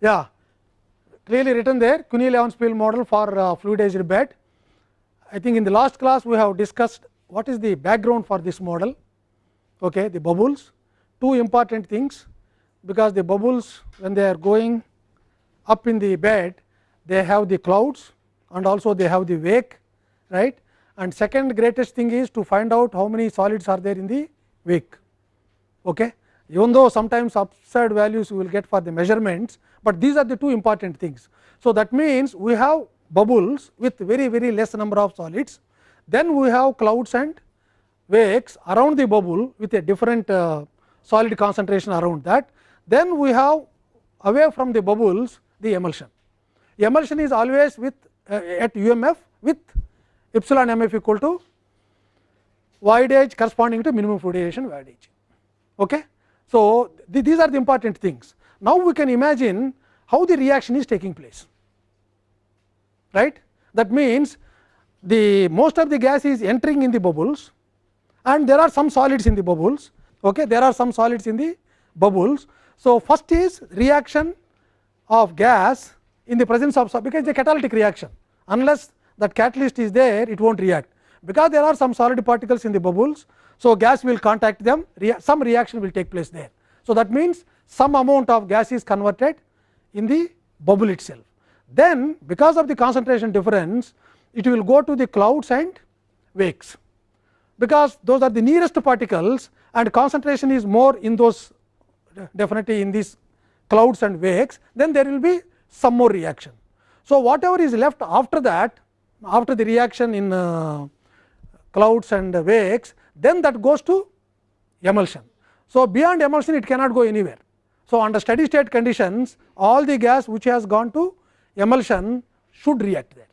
yeah clearly written there Kunii Levenspiel model for uh, fluidized bed. I think in the last class we have discussed what is the background for this model okay, the bubbles two important things because the bubbles when they are going up in the bed they have the clouds and also they have the wake right and second greatest thing is to find out how many solids are there in the wake. Okay. Even though sometimes upside values we will get for the measurements, but these are the two important things. So, that means we have bubbles with very very less number of solids, then we have clouds and wakes around the bubble with a different uh, solid concentration around that. Then we have away from the bubbles the emulsion. Emulsion is always with uh, at UMF with epsilon mf equal to voidage corresponding to minimum fluidization voidage. Okay. So, th these are the important things. Now, we can imagine how the reaction is taking place right. That means, the most of the gas is entering in the bubbles and there are some solids in the bubbles okay. there are some solids in the bubbles. So, first is reaction of gas in the presence of because it is a catalytic reaction unless that catalyst is there it not react because there are some solid particles in the bubbles. So, gas will contact them some reaction will take place there. So, that means some amount of gas is converted in the bubble itself. Then because of the concentration difference it will go to the clouds and wakes because those are the nearest particles and concentration is more in those definitely in these clouds and wakes then there will be some more reaction. So, whatever is left after that after the reaction in uh, clouds and wakes then that goes to emulsion. So, beyond emulsion it cannot go anywhere. So, under steady state conditions all the gas which has gone to emulsion should react there.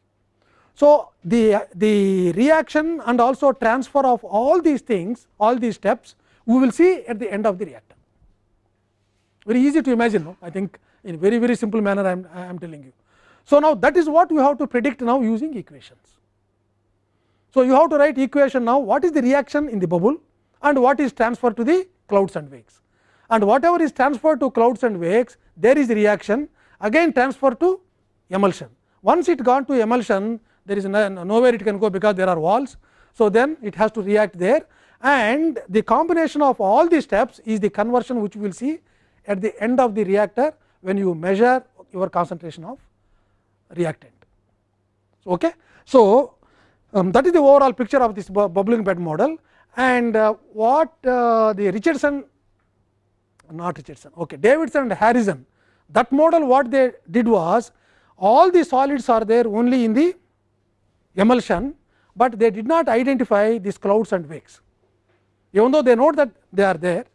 So, the, the reaction and also transfer of all these things all these steps we will see at the end of the reactor. Very easy to imagine no? I think in very very simple manner I am, I am telling you. So, now that is what we have to predict now using equations. So, you have to write equation now what is the reaction in the bubble and what is transferred to the clouds and wakes and whatever is transferred to clouds and wakes there is reaction again transfer to emulsion. Once it gone to emulsion there is no, nowhere it can go because there are walls. So, then it has to react there and the combination of all these steps is the conversion which we will see at the end of the reactor when you measure your concentration of reactant. Okay. So, um, that is the overall picture of this bubbling bed model and uh, what uh, the Richardson not Richardson okay, Davidson and Harrison that model what they did was all the solids are there only in the emulsion, but they did not identify these clouds and wakes even though they know that they are there.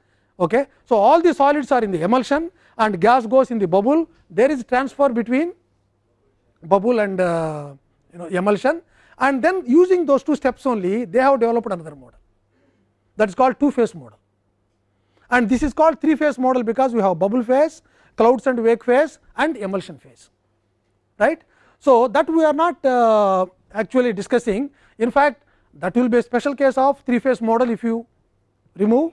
Okay. So, all the solids are in the emulsion and gas goes in the bubble there is transfer between bubble and uh, you know emulsion and then using those two steps only they have developed another model that is called two phase model and this is called three phase model because we have bubble phase, clouds and wake phase and emulsion phase right. So, that we are not uh, actually discussing. In fact that will be a special case of three phase model if you remove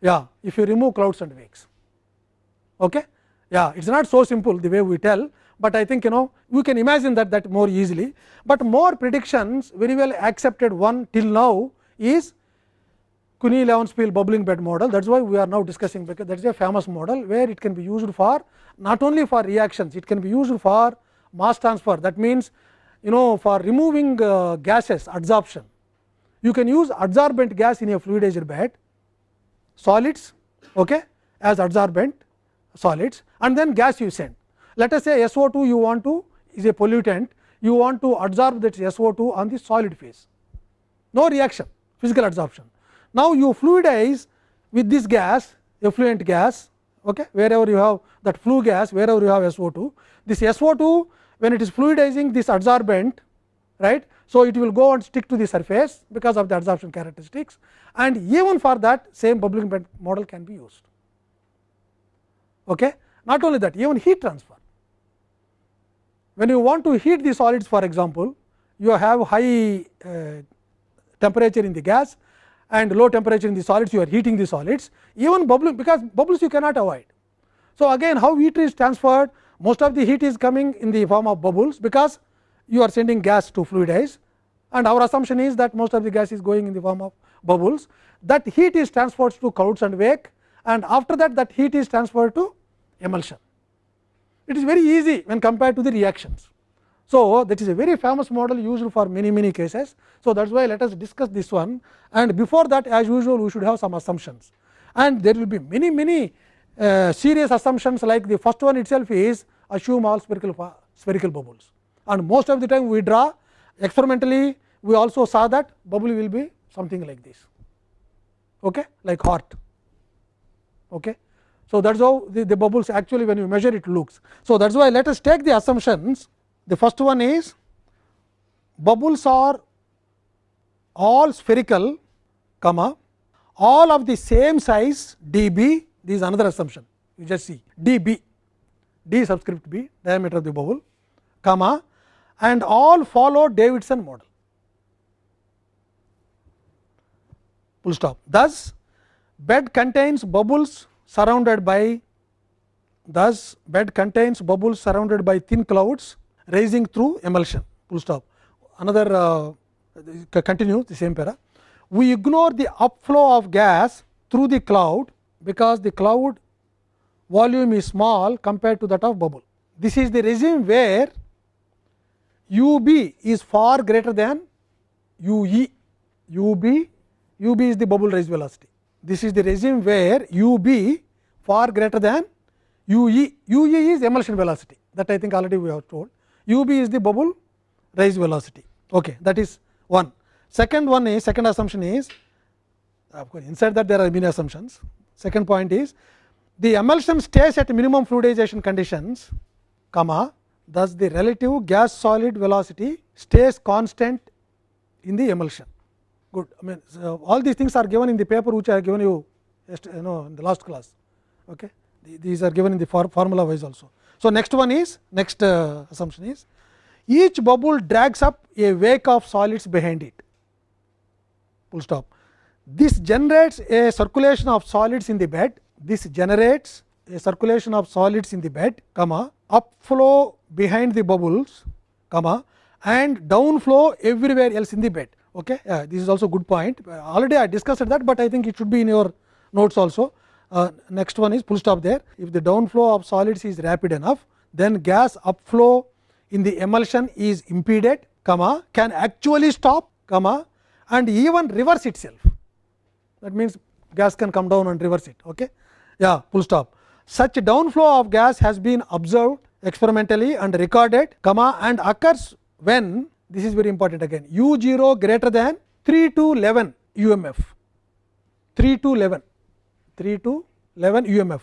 yeah if you remove clouds and wakes. Okay? Yeah it is not so simple the way we tell but I think you know you can imagine that that more easily, but more predictions very well accepted one till now is Cuny Levenspiel bubbling bed model that is why we are now discussing because that is a famous model where it can be used for not only for reactions it can be used for mass transfer that means you know for removing uh, gases adsorption you can use adsorbent gas in a fluidized bed solids okay, as adsorbent solids and then gas you send let us say SO2 you want to is a pollutant, you want to adsorb that SO2 on the solid phase, no reaction physical adsorption. Now, you fluidize with this gas effluent gas okay, wherever you have that flue gas wherever you have SO2. This SO2 when it is fluidizing this adsorbent right. So, it will go and stick to the surface because of the adsorption characteristics and even for that same bubbling bed model can be used. Okay. Not only that even heat transfer when you want to heat the solids for example, you have high uh, temperature in the gas and low temperature in the solids you are heating the solids even bubbling because bubbles you cannot avoid. So, again how heat is transferred most of the heat is coming in the form of bubbles, because you are sending gas to fluidize and our assumption is that most of the gas is going in the form of bubbles. That heat is transferred to clouds and wake and after that that heat is transferred to emulsion. It is very easy when compared to the reactions. So, that is a very famous model used for many many cases. So, that is why let us discuss this one. And before that as usual we should have some assumptions. And there will be many many uh, serious assumptions like the first one itself is assume all spherical spherical bubbles. And most of the time we draw experimentally we also saw that bubble will be something like this. Okay? Like heart. Okay? So that's how the, the bubbles actually when you measure it looks. So that's why let us take the assumptions the first one is bubbles are all spherical comma all of the same size dB this is another assumption you just see d b d subscript b diameter of the bubble comma and all follow Davidson model full stop. Thus, bed contains bubbles surrounded by thus bed contains bubbles surrounded by thin clouds rising through emulsion full stop. Another uh, continue the same para. We ignore the upflow of gas through the cloud because the cloud volume is small compared to that of bubble. This is the regime where u b is far greater than u e, u b, u b is the bubble rise velocity. This is the regime where u b far greater than u e, u e is emulsion velocity that I think already we have told, u b is the bubble rise velocity. Okay, that is one. Second one is second assumption is of course, inside that there are many assumptions. Second point is the emulsion stays at minimum fluidization conditions, comma thus the relative gas solid velocity stays constant in the emulsion. Good. I mean so all these things are given in the paper which I have given you you know in the last class. Okay. These are given in the for formula wise also. So, next one is next uh, assumption is each bubble drags up a wake of solids behind it full stop. This generates a circulation of solids in the bed. This generates a circulation of solids in the bed, comma upflow behind the bubbles, comma and downflow everywhere else in the bed. Okay. Uh, this is also good point. Uh, already I discussed that, but I think it should be in your notes also. Uh, next one is full stop there. If the downflow of solids is rapid enough, then gas upflow in the emulsion is impeded, comma can actually stop, comma and even reverse itself. That means, gas can come down and reverse it. Okay. Yeah, full stop. Such downflow of gas has been observed experimentally and recorded comma and occurs when this is very important again u 0 greater than 3 to 11 UMF 3 to 11 3 to 11 UMF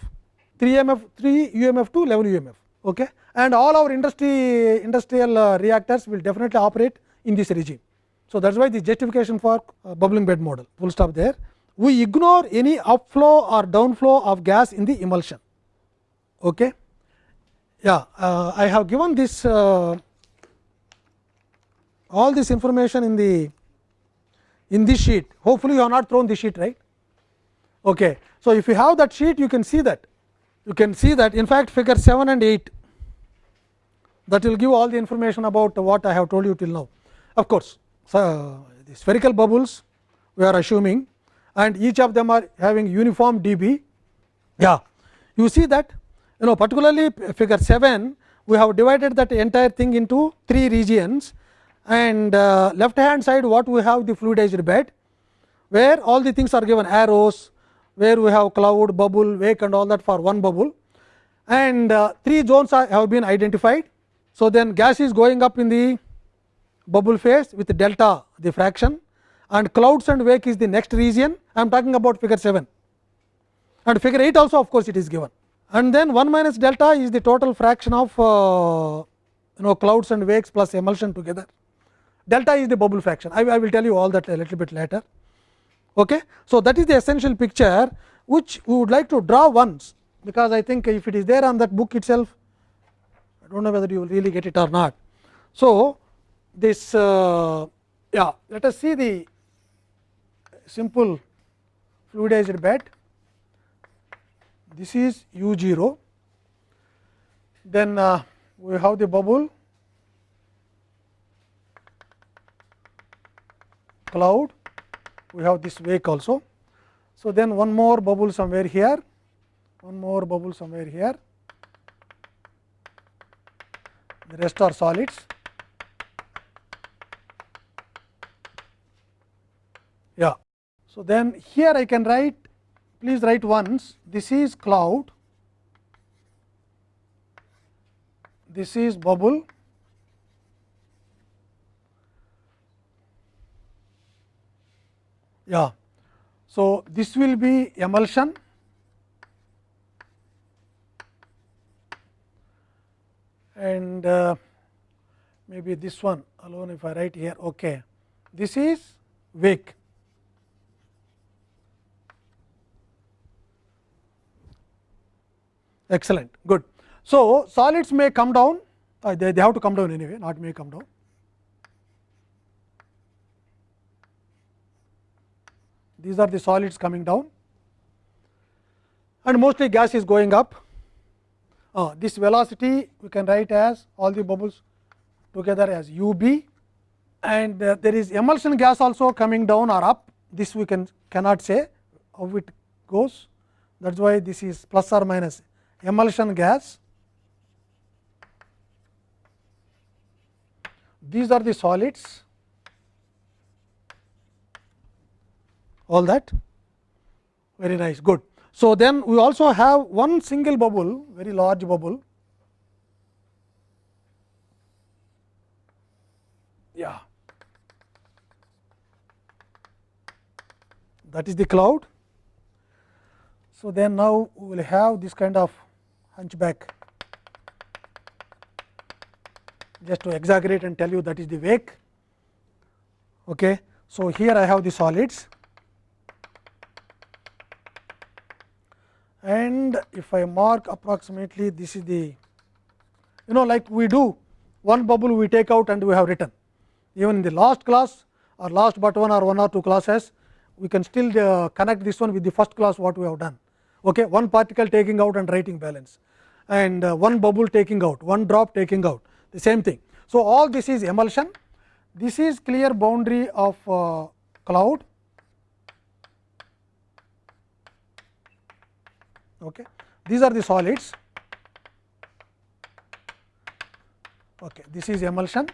3 MF 3 UMF to 11 UMF okay? And all our industry industrial uh, reactors will definitely operate in this regime. So that is why the justification for uh, bubbling bed model. Full stop there. We ignore any upflow or downflow of gas in the emulsion. Okay. Yeah, uh, I have given this uh, all this information in the in this sheet. Hopefully, you have not thrown the sheet right. Okay. So, if you have that sheet, you can see that you can see that in fact figure 7 and 8 that will give all the information about what I have told you till now. Of course, so, the spherical bubbles we are assuming and each of them are having uniform dB. Yeah, you see that you know particularly figure 7 we have divided that entire thing into three regions and uh, left hand side what we have the fluidized bed where all the things are given arrows where we have cloud bubble wake and all that for one bubble and uh, three zones are, have been identified. So, then gas is going up in the bubble phase with delta the fraction and clouds and wake is the next region I am talking about figure 7 and figure 8 also of course, it is given and then 1 minus delta is the total fraction of uh, you know clouds and wakes plus emulsion together. Delta is the bubble fraction. I, I will tell you all that a little bit later. Okay. So, that is the essential picture which we would like to draw once, because I think if it is there on that book itself, I do not know whether you will really get it or not. So, this uh, yeah let us see the simple fluidized bed this is u 0 then uh, we have the bubble cloud we have this wake also. So, then one more bubble somewhere here one more bubble somewhere here the rest are solids. Yeah. So, then here I can write please write once this is cloud, this is bubble yeah. So, this will be emulsion and uh, maybe this one alone if I write here okay. This is wake. Excellent, good. So, solids may come down, uh, they, they have to come down anyway, not may come down. These are the solids coming down. And mostly gas is going up. Uh, this velocity we can write as all the bubbles together as u b. And uh, there is emulsion gas also coming down or up. This we can cannot say how it goes. That is why this is plus or minus emulsion gas. These are the solids, all that very nice good. So, then we also have one single bubble very large bubble yeah that is the cloud. So, then now we will have this kind of hunchback just to exaggerate and tell you that is the wake. Okay. So, here I have the solids and if I mark approximately this is the you know like we do one bubble we take out and we have written even in the last class or last but one or one or two classes we can still uh, connect this one with the first class what we have done okay one particle taking out and writing balance and uh, one bubble taking out, one drop taking out the same thing. So, all this is emulsion, this is clear boundary of uh, cloud. Okay. These are the solids, okay. this is emulsion.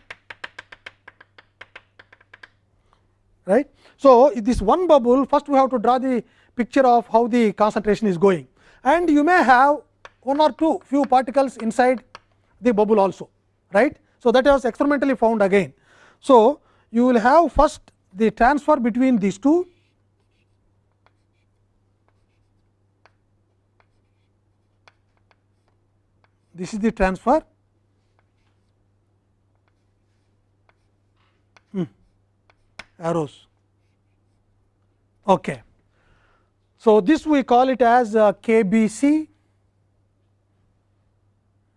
right. So, this one bubble first we have to draw the picture of how the concentration is going and you may have one or two few particles inside the bubble also right. So, that was experimentally found again. So, you will have first the transfer between these two this is the transfer hmm. arrows. Okay. So, this we call it as uh, KBC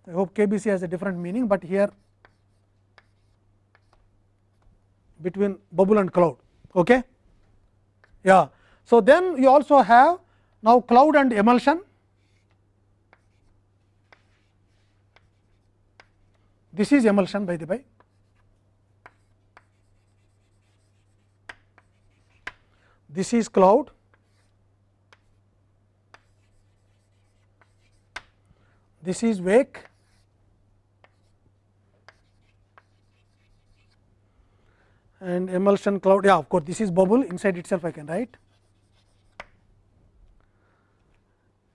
I hope KBC has a different meaning, but here between bubble and cloud. Okay? Yeah. So, then you also have now cloud and emulsion. This is emulsion by the by. This is cloud. This is wake. And emulsion cloud yeah of course this is bubble. Inside itself I can write.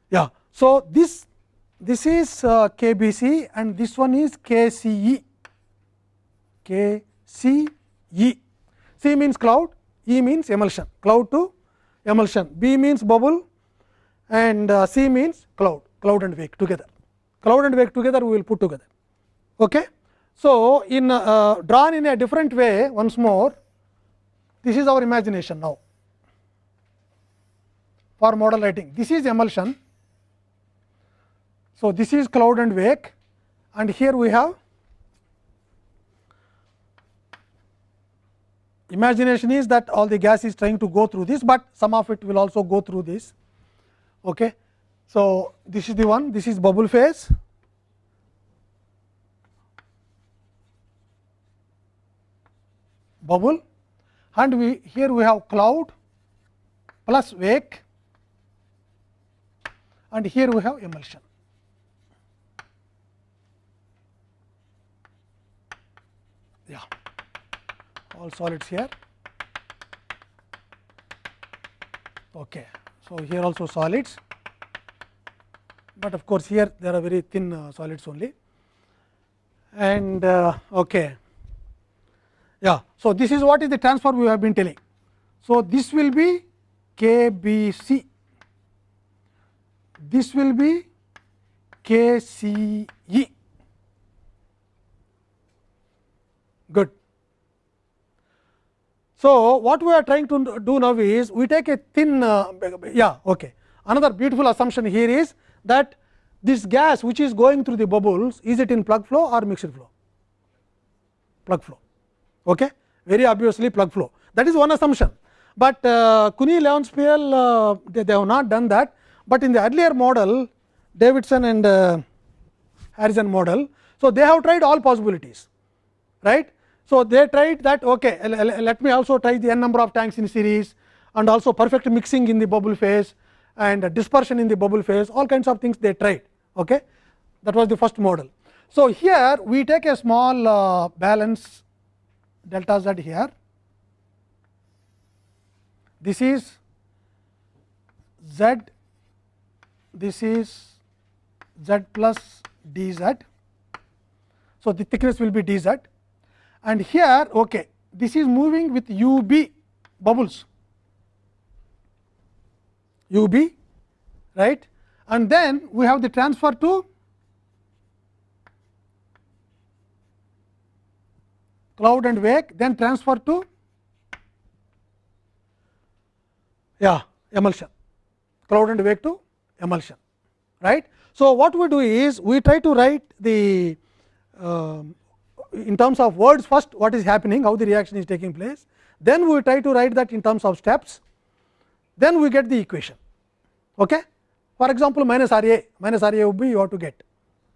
Yeah so this this is uh, KBC and this one is KCE KCE C means cloud E means emulsion cloud to emulsion B means bubble and uh, C means cloud cloud and wake together cloud and wake together we will put together okay so, in uh, drawn in a different way once more this is our imagination now for model writing this is emulsion. So, this is cloud and wake and here we have imagination is that all the gas is trying to go through this, but some of it will also go through this. Okay. So, this is the one, this is bubble phase. bubble and we here we have cloud plus wake and here we have emulsion. Yeah, all solids here. Okay. So, here also solids, but of course, here there are very thin uh, solids only and uh, okay. Yeah. So, this is what is the transfer we have been telling. So, this will be K B C, this will be K C E. Good. So, what we are trying to do now is we take a thin uh, yeah okay. Another beautiful assumption here is that this gas which is going through the bubbles is it in plug flow or mixed flow? Plug flow. Okay. Very obviously plug flow that is one assumption, but uh, Kunii Levenspiel uh, they, they have not done that, but in the earlier model Davidson and uh, Harrison model. So, they have tried all possibilities right. So, they tried that okay, let me also try the n number of tanks in series and also perfect mixing in the bubble phase and dispersion in the bubble phase all kinds of things they tried. Okay. That was the first model. So, here we take a small uh, balance delta z here. This is z, this is z plus d z. So, the thickness will be d z and here okay, this is moving with u b bubbles. U b right? And then we have the transfer to cloud and wake then transfer to yeah emulsion. Cloud and wake to emulsion right. So, what we do is we try to write the uh, in terms of words first what is happening how the reaction is taking place then we try to write that in terms of steps then we get the equation. Okay. For example, minus R A minus R A would be you have to get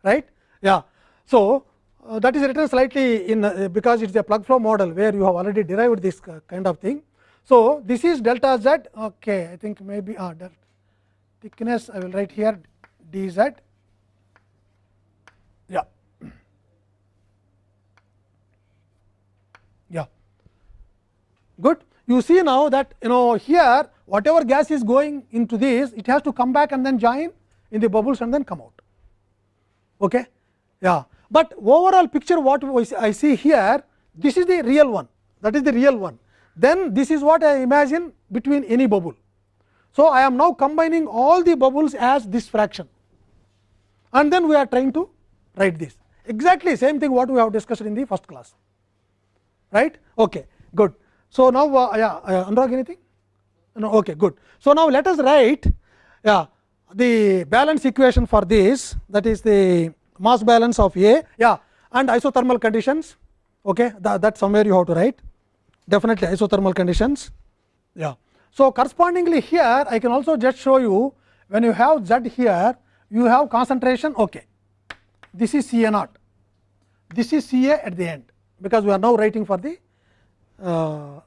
right. Yeah. So, uh, that is written slightly in uh, because it is a plug flow model where you have already derived this kind of thing. So, this is delta z okay, I think maybe uh, thickness I will write here d z yeah yeah good you see now that you know here whatever gas is going into this it has to come back and then join in the bubbles and then come out. Okay? Yeah. But overall picture what I see here this is the real one that is the real one then this is what I imagine between any bubble. So, I am now combining all the bubbles as this fraction and then we are trying to write this exactly same thing what we have discussed in the first class right. Okay, good. So, now uh, yeah, uh, Anurag anything? No, okay, good. So, now let us write yeah, the balance equation for this that is the mass balance of A yeah, and isothermal conditions okay, that, that somewhere you have to write definitely isothermal conditions. Yeah. So, correspondingly here I can also just show you when you have Z here you have concentration okay. this is C A naught this is C A at the end because we are now writing for the uh,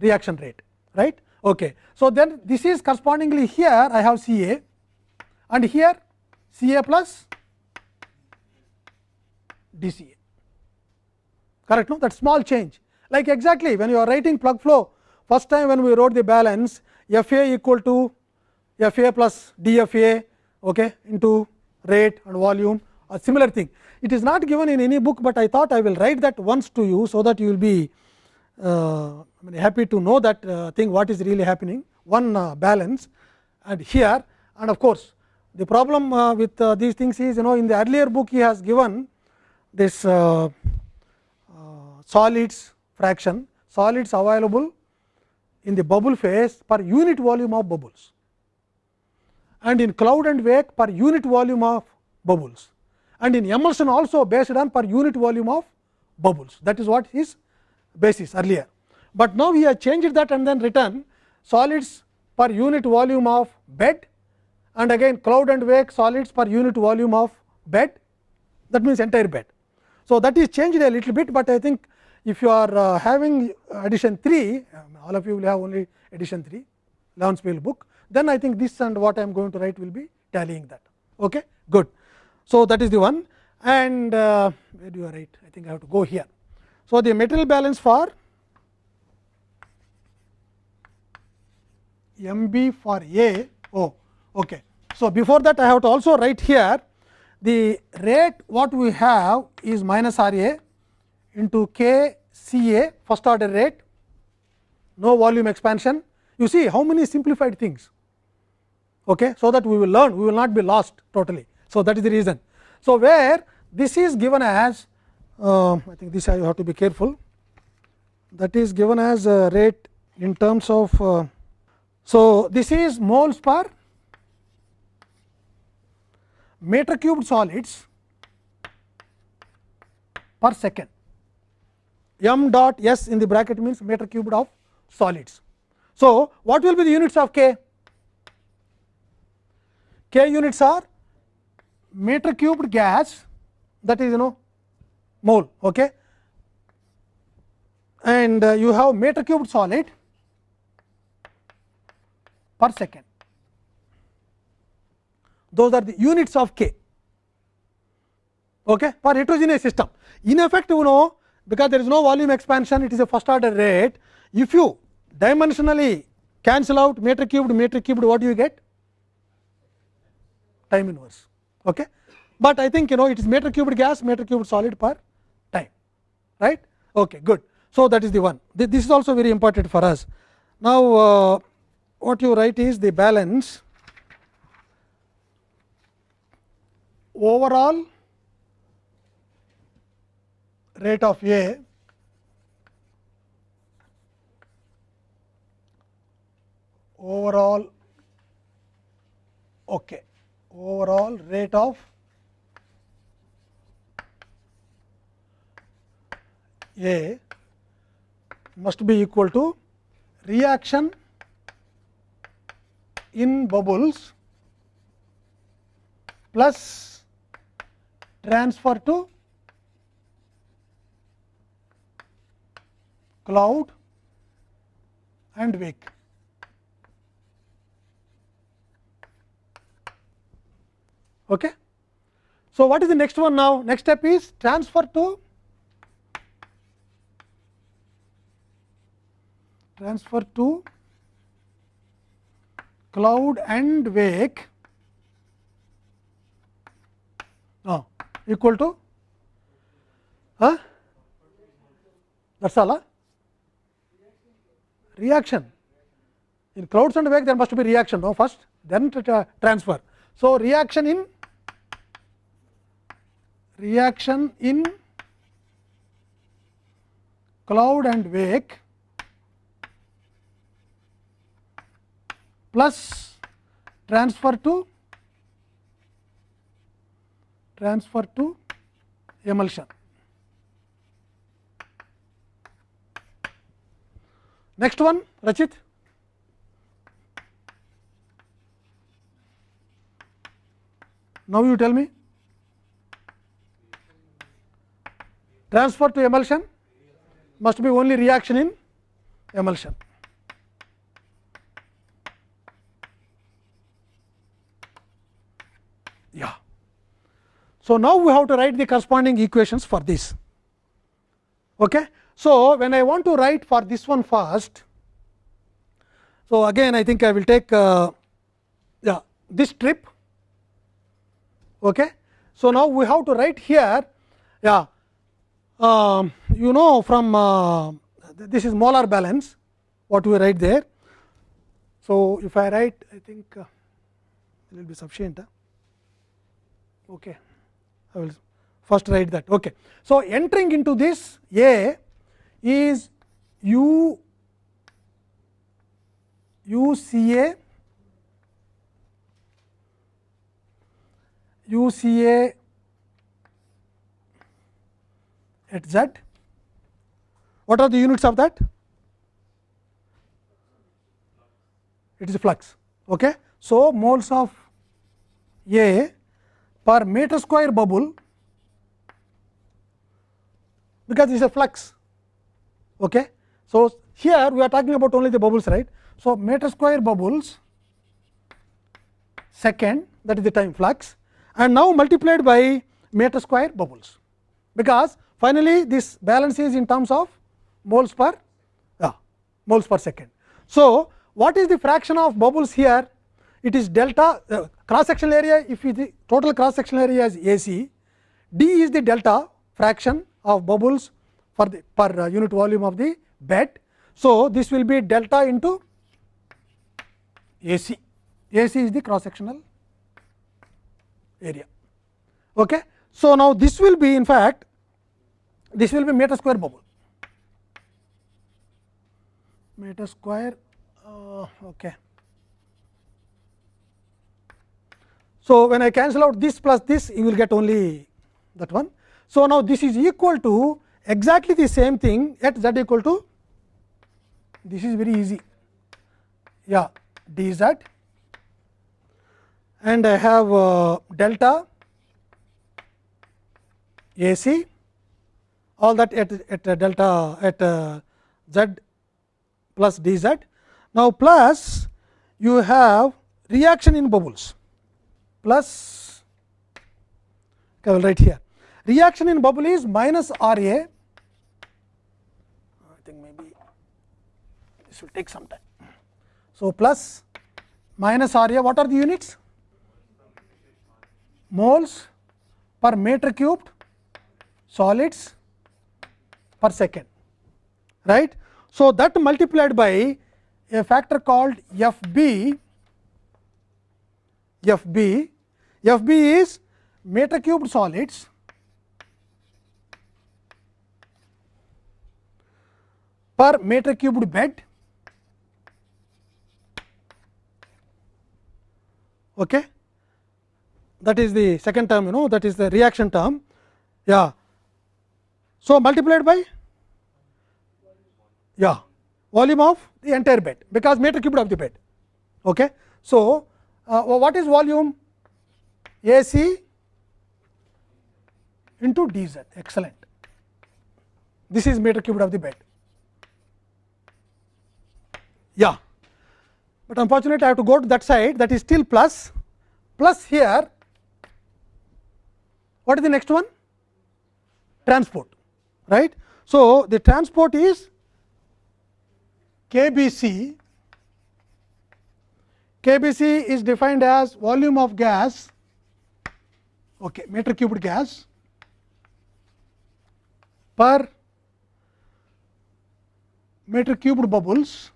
reaction rate right. Okay. So, then this is correspondingly here I have C A and here C A plus D C A correct no that small change like exactly when you are writing plug flow first time when we wrote the balance F A equal to F A plus D F A okay, into rate and volume a similar thing. It is not given in any book, but I thought I will write that once to you. So, that you will be uh, happy to know that uh, thing what is really happening. One uh, balance. And here and of course, the problem with these things is you know in the earlier book he has given this solids fraction solids available in the bubble phase per unit volume of bubbles and in cloud and wake per unit volume of bubbles and in emulsion also based on per unit volume of bubbles. That is what is basis earlier. But now we have changed that and then written solids per unit volume of bed and again cloud and wake solids per unit volume of bed that means entire bed. So, that is changed a little bit, but I think if you are uh, having addition 3, um, all of you will have only addition 3 Levenspiel book, then I think this and what I am going to write will be tallying that. Okay? Good. So, that is the one and uh, where do you write? I think I have to go here. So, the material balance for M b for A oh okay. So, before that I have to also write here the rate what we have is minus R A into K C A first order rate no volume expansion you see how many simplified things okay so that we will learn we will not be lost totally so that is the reason so where this is given as uh, i think this i have to be careful. That is given as a rate in terms of uh, so this is moles per meter cubed solids per second. M dot s in the bracket means meter cubed of solids. So, what will be the units of K? K units are meter cubed gas that is you know mole okay and uh, you have meter cubed solid per second those are the units of k okay for heterogeneous system in effect you know because there is no volume expansion it is a first order rate if you dimensionally cancel out meter cubed meter cubed what do you get time inverse okay but i think you know it is meter cubed gas meter cubed solid per right? Okay good. So that is the one. This is also very important for us. Now uh, what you write is the balance overall rate of a overall okay overall rate of A must be equal to reaction in bubbles plus transfer to cloud and wick. Okay. So, what is the next one now? Next step is transfer to transfer to cloud and wake uh, equal to uh, that is all uh? reaction in clouds and wake there must be reaction no first then transfer. So, reaction in reaction in cloud and wake plus transfer to transfer to emulsion. Next one Rachit. Now you tell me. transfer to emulsion must be only reaction in emulsion. So, now we have to write the corresponding equations for this. Okay. So, when I want to write for this one first, so again I think I will take uh, yeah, this strip. Okay. So, now we have to write here yeah, uh, you know from uh, this is molar balance what we write there. So, if I write I think uh, it will be sufficient. Huh? Okay. I will first write that. Okay. So, entering into this A is U U C A U C A at z. What are the units of that? It is flux. Okay. So, moles of A per meter square bubble because it is a flux Okay. So, here we are talking about only the bubbles right. So, meter square bubbles second that is the time flux and now multiplied by meter square bubbles, because finally, this balance is in terms of moles per uh, moles per second. So, what is the fraction of bubbles here? It is delta uh, cross sectional area if the total cross sectional area is ac d is the delta fraction of bubbles for the per uh, unit volume of the bed. So, this will be delta into ac ac is the cross sectional area. Okay. So, now this will be in fact this will be meter square bubble meter square uh, okay. So, when I cancel out this plus this you will get only that one. So, now this is equal to exactly the same thing at z equal to this is very easy yeah d z and I have uh, delta A c all that at, at uh, delta at uh, z plus d z. Now, plus you have reaction in bubbles plus okay, I will write here reaction in bubble is minus R A I think maybe this will take some time. So, plus minus R A what are the units? Moles per meter cubed solids per second right. So, that multiplied by a factor called F b F b F b is meter cubed solids. Per meter cubed bed. Okay. That is the second term you know that is the reaction term. Yeah. So multiplied by? Yeah. Volume of the entire bed because meter cubed of the bed. Okay. So uh, what is volume ac into dz excellent. This is meter cubed of the bed. Yeah. But unfortunately i have to go to that side. That is still plus. Plus here what is the next one? Transport right? So the transport is KBC, KBC is defined as volume of gas, okay, meter cubed gas per meter cubed bubbles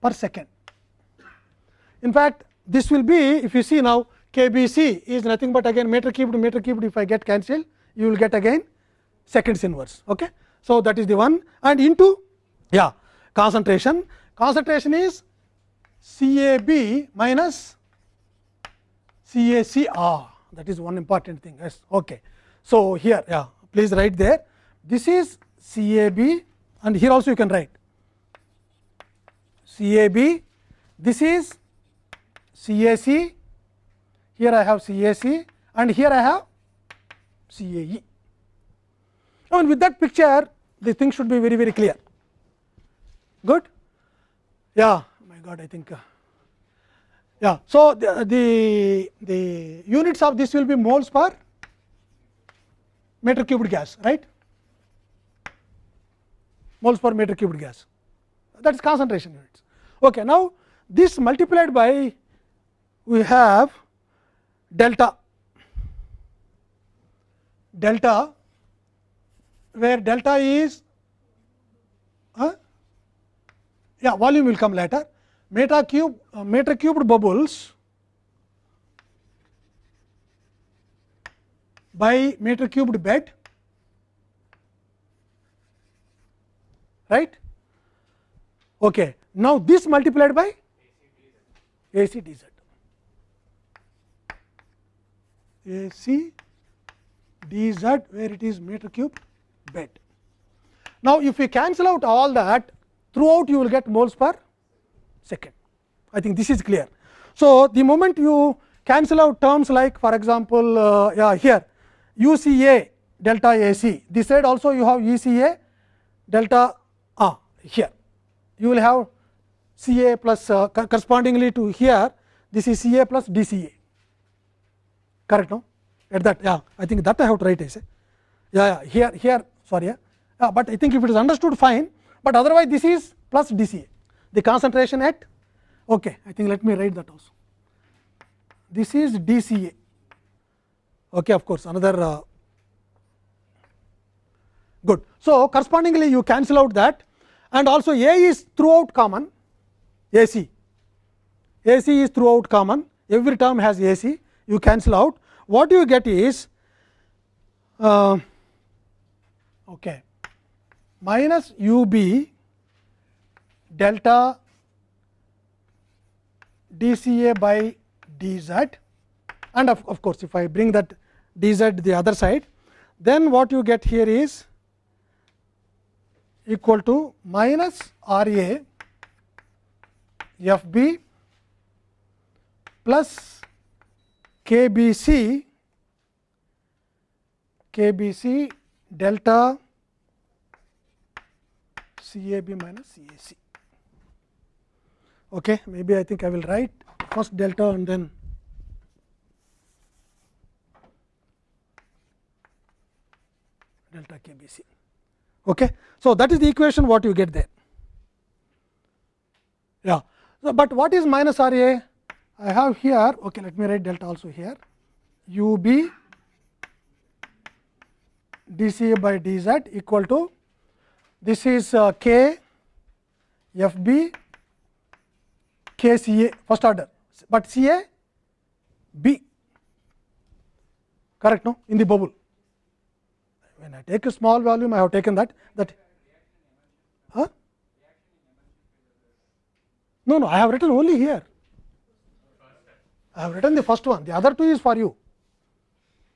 per second. In fact, this will be if you see now KBC is nothing but again meter cubed meter cubed if I get cancelled you will get again seconds inverse. Okay. So, that is the one and into yeah concentration concentration is CAB minus CACR that is one important thing. Yes. Okay. So, here. Yeah. Please write there. This is CAB and here also you can write. CAB this is CAC here I have CAC and here I have CAE. And with that picture the thing should be very very clear. Good? Yeah. My god i think uh, yeah. So the, the the units of this will be moles per meter cubed gas right? Moles per meter cubed gas. That is concentration units. Okay now this multiplied by we have delta. Delta where delta is uh, yeah volume will come later meter cube uh, meter cubed bubbles by meter cubed bed right okay now this multiplied by AC dz AC dz where it is meter cubed bed. Now, if you cancel out all that throughout you will get moles per second. I think this is clear. So, the moment you cancel out terms like for example, uh, yeah, here UCA delta A c. This side also you have E c a delta ah, here. You will have C a plus uh, correspondingly to here this is C a plus D c a correct no at that yeah I think that I have to write as yeah, yeah here here sorry yeah. yeah but I think if it is understood fine but otherwise this is plus D c a the concentration at? Okay I think let me write that also. This is D c a. Okay of course another uh, good. So correspondingly you cancel out that. And also a is throughout common ac ac is throughout common. Every term has ac you cancel out. What you get is uh, okay minus u b delta d c a by d z and of, of course, if I bring that d z the other side then what you get here is equal to minus r a f b plus k b c k b c delta c a b minus c a c. Okay, maybe I think I will write first delta and then delta k b c. Okay. So, that is the equation what you get there. Yeah. So, but what is minus R A? I have here, okay, let me write delta also here, u b d c a by d z equal to this is uh, k f b k c a first order, but c a b correct no in the bubble. When I take a small volume, I have taken that that huh? No, no, I have written only here. I have written the first one, the other two is for you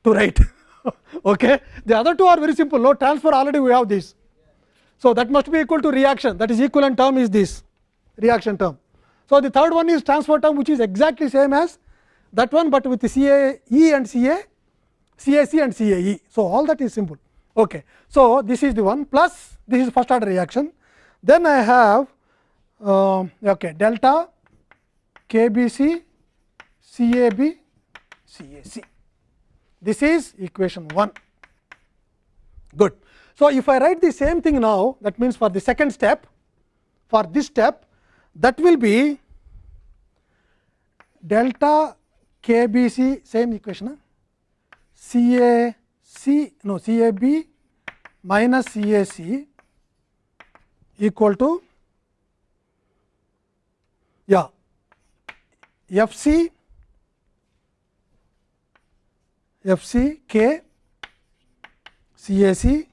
to write. okay. The other two are very simple, no transfer already we have this. So, that must be equal to reaction that is equivalent term is this reaction term. So, the third one is transfer term which is exactly same as that one, but with C A E and C A, C A C and C A E. So, all that is simple. Okay. So, this is the one plus this is first order reaction. Then I have uh, okay, delta K B C C A B C A C. This is equation 1. Good. So, if I write the same thing now that means for the second step for this step that will be delta K B C same equation huh? C A C no C A B minus C A C equal to yeah F C F C K C A C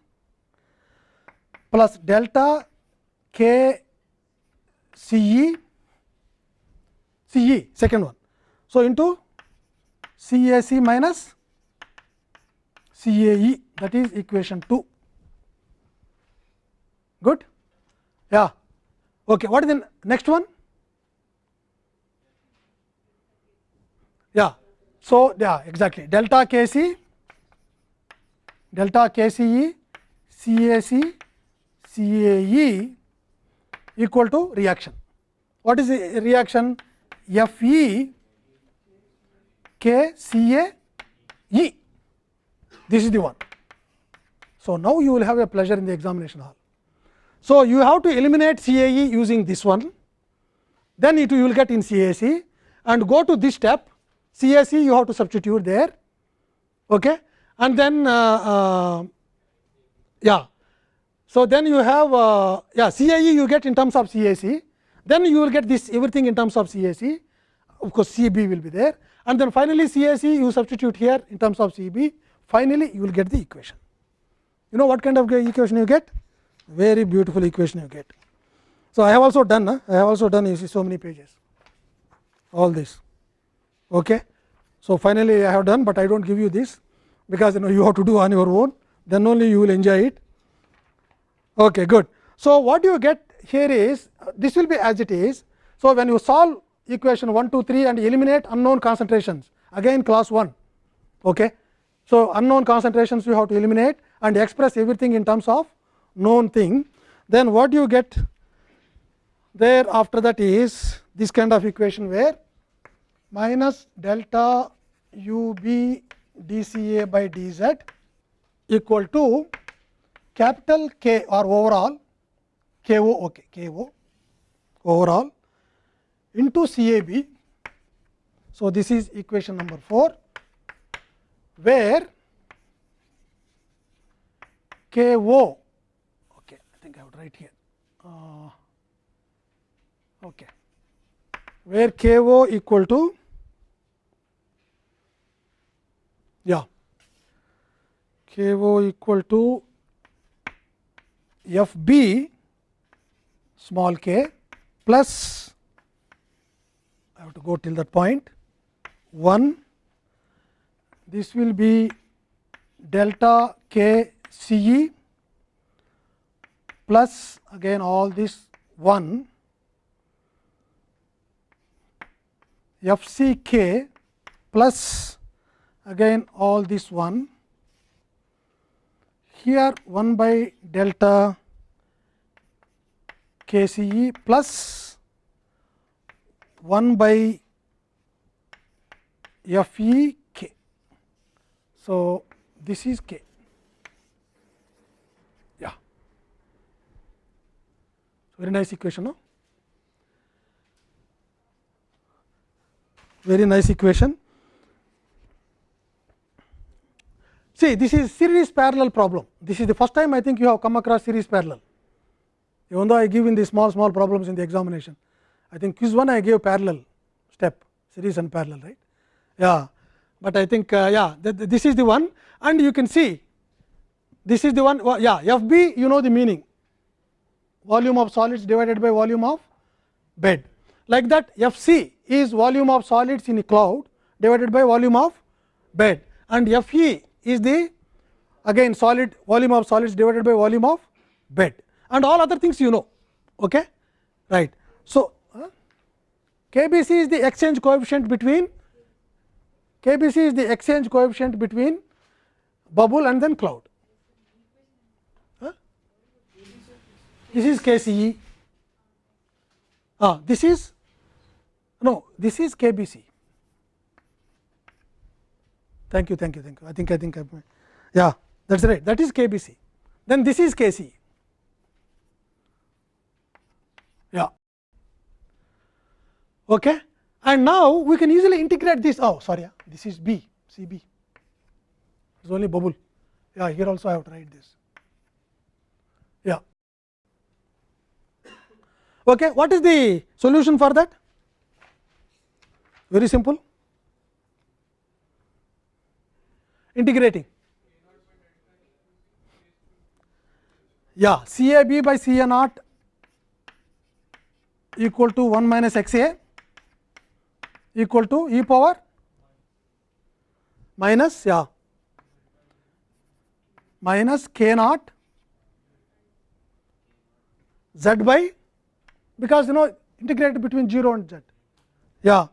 plus delta K C E C E second one. So, into C A C minus C A E that is equation 2 good? Yeah. Okay what is the next one? Yeah. So yeah exactly. Delta k c delta k c e c a c c a e equal to reaction what is the reaction f e k c a e this is the one. So, now you will have a pleasure in the examination hall. So, you have to eliminate CAE using this one, then it you will get in CAC and go to this step CAC you have to substitute there okay. and then uh, uh, yeah. So, then you have uh, yeah CAE you get in terms of CAC, then you will get this everything in terms of CAC of course, CB will be there and then finally, CAC you substitute here in terms of CB finally, you will get the equation. You know what kind of equation you get? Very beautiful equation you get. So, I have also done? I have also done you see so many pages, all this. Okay. So, finally, I have done, but I do not give you this, because you know you have to do on your own, then only you will enjoy it. Okay, good. So, what you get here is uh, this will be as it is. So, when you solve equation 1, 2, 3 and eliminate unknown concentrations again class 1. Okay So, unknown concentrations you have to eliminate and express everything in terms of known thing. Then what you get there after that is this kind of equation where minus delta u b d c a by d z equal to capital K or overall K O okay, K O overall into C A B. So, this is equation number 4 where K O okay, I think I would write here uh, okay, where K O equal to yeah K O equal to f b small k plus I have to go till that point 1 this will be delta k c e plus again all this 1 f c k plus again all this 1 here 1 by delta k c e plus 1 by f e k. So, this is k. Yeah. Very nice equation. No? Very nice equation. See this is series parallel problem. This is the first time I think you have come across series parallel. Even though I give in the small small problems in the examination, I think quiz one I gave parallel step series and parallel right. Yeah, but I think uh, yeah th this is the one and you can see this is the one yeah F b you know the meaning volume of solids divided by volume of bed like that F c is volume of solids in a cloud divided by volume of bed and F e is the again solid volume of solids divided by volume of bed and all other things you know. Okay? Right. So, KBC is the exchange coefficient between KBC is the exchange coefficient between bubble and then cloud. This is KCE. Ah, this is no, this is KBC. Thank you, thank you, thank you. I think I think I yeah, that's right. That is KBC. Then this is KC. Yeah. Okay. And now we can easily integrate this. Oh, sorry, this is B, CB. It's only bubble. Yeah, here also I have to write this. Yeah. Okay. What is the solution for that? Very simple. Integrating. Yeah, C A B by C A naught equal to 1 minus x A equal to e power minus yeah minus k naught z by because you know integrate between 0 and z yeah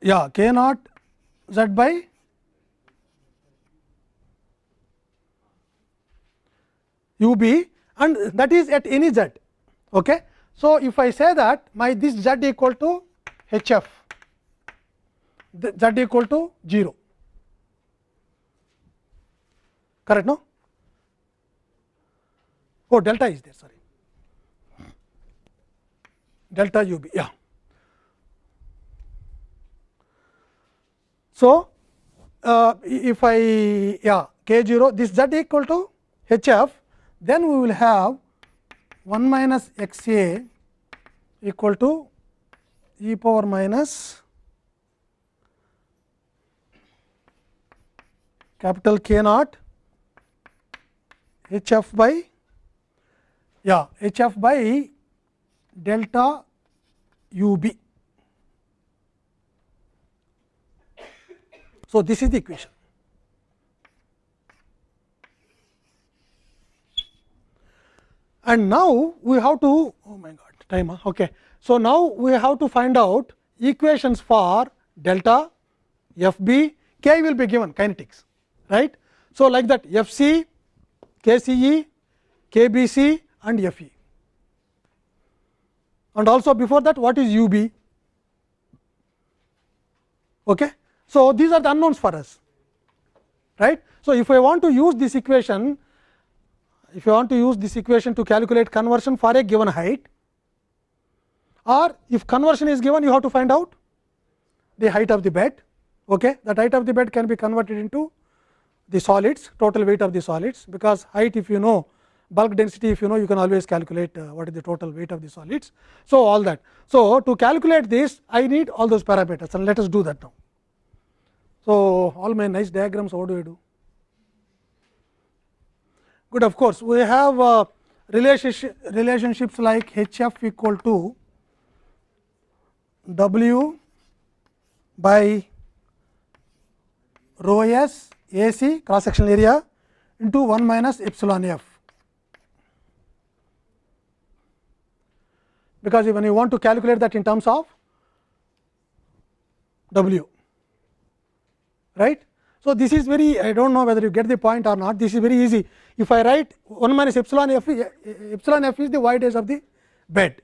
yeah k naught z by u b and that is at any z. Okay. So, if I say that my this z equal to h f z equal to 0 correct no oh delta is there sorry delta u b yeah So, uh, if I yeah k 0 this z equal to h f then we will have 1 minus x a equal to e power minus capital K naught h f by yeah h f by delta u b So, this is the equation. And now we have to oh my god time okay. So, now we have to find out equations for delta, F b, K will be given kinetics right. So, like that F c, K c e, K b c and F e and also before that what is u b. Okay. So, these are the unknowns for us right. So, if I want to use this equation if you want to use this equation to calculate conversion for a given height or if conversion is given you have to find out the height of the bed okay that height of the bed can be converted into the solids total weight of the solids because height if you know bulk density if you know you can always calculate uh, what is the total weight of the solids. So, all that. So, to calculate this I need all those parameters and let us do that now. So, all my nice diagrams what do I do? Good of course, we have uh, relationship relationships like H f equal to W by rho s A c cross sectional area into 1 minus epsilon f. Because when you want to calculate that in terms of W, right. So, this is very I do not know whether you get the point or not this is very easy. If I write 1 minus epsilon f eh, eh, epsilon f is the voidage of the bed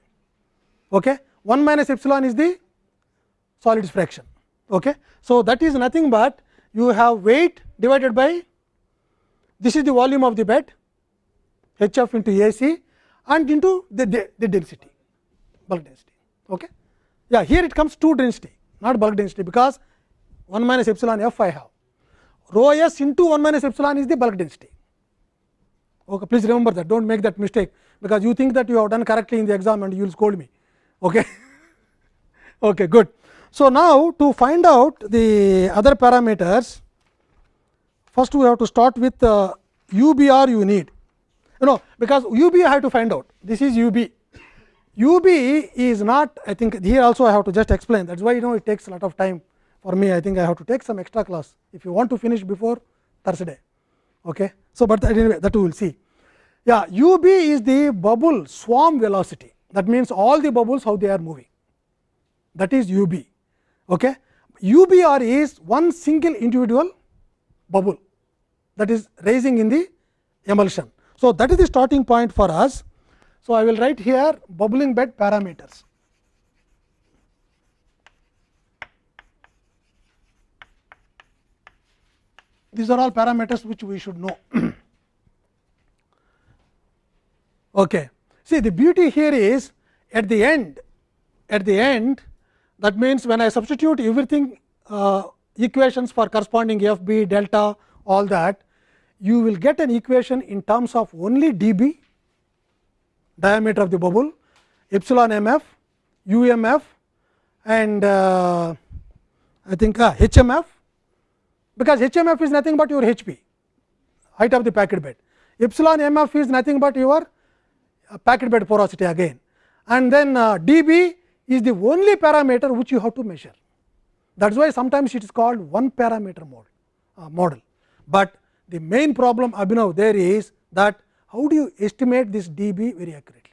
okay. 1 minus epsilon is the solids fraction. Okay. So, that is nothing but you have weight divided by this is the volume of the bed h f into A c and into the, the, the density bulk density. Okay. Yeah, here it comes to density not bulk density because 1 minus epsilon f I have rho s into 1 minus epsilon is the bulk density. Okay, please remember that do not make that mistake because you think that you have done correctly in the exam and you will scold me. Okay. okay, good. So, now to find out the other parameters, first we have to start with uh, UBR you need, you know because UB I have to find out, this is UB. UB is not I think here also I have to just explain that is why you know it takes a lot of time for me I think I have to take some extra class if you want to finish before Thursday. Okay. So, but anyway that we will see. Yeah, u b is the bubble swarm velocity that means all the bubbles how they are moving that is u b Okay. u b r is one single individual bubble that is raising in the emulsion. So, that is the starting point for us. So, I will write here bubbling bed parameters. These are all parameters which we should know. okay. See the beauty here is at the end, at the end that means, when I substitute everything uh, equations for corresponding f b delta all that, you will get an equation in terms of only d b diameter of the bubble, epsilon m f, u m f and uh, I think uh, h m f because h m f is nothing but your h p height of the packed bed. Epsilon m f is nothing but your packed bed porosity again and then uh, d b is the only parameter which you have to measure. That is why sometimes it is called one parameter model, uh, model. But the main problem Abhinav there is that how do you estimate this dB very accurately.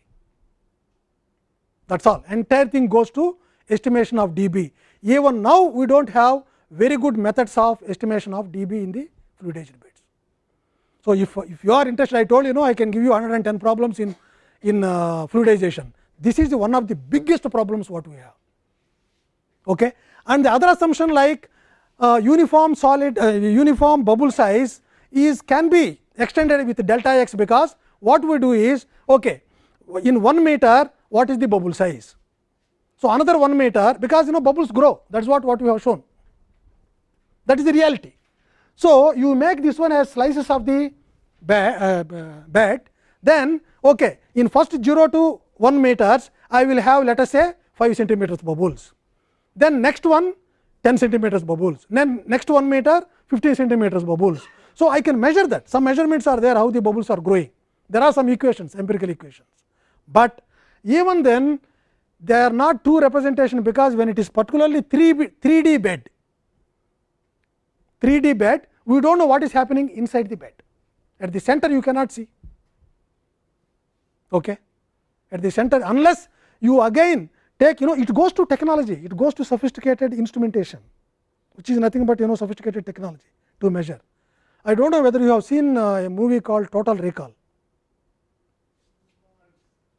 That is all entire thing goes to estimation of dB. Even now we do not have very good methods of estimation of dB in the fluidized beds. So, if, if you are interested I told you know I can give you 110 problems in, in uh, fluidization this is one of the biggest problems what we have. Okay. And the other assumption like uh, uniform solid uh, uniform bubble size is can be extended with delta x because what we do is okay in 1 meter what is the bubble size. So, another 1 meter because you know bubbles grow that is what, what we have shown that is the reality. So, you make this one as slices of the bed, uh, then okay, in first 0 to 1 meters I will have let us say 5 centimeters bubbles. Then next one 10 centimeters bubbles, then next 1 meter 15 centimeters bubbles. So, I can measure that some measurements are there how the bubbles are growing. There are some equations empirical equations, but even then they are not two representation because when it is particularly 3 3 D bed 3 D bed we do not know what is happening inside the bed at the center you cannot see. Okay at the center unless you again take you know it goes to technology, it goes to sophisticated instrumentation, which is nothing but you know sophisticated technology to measure. I do not know whether you have seen a movie called Total Recall,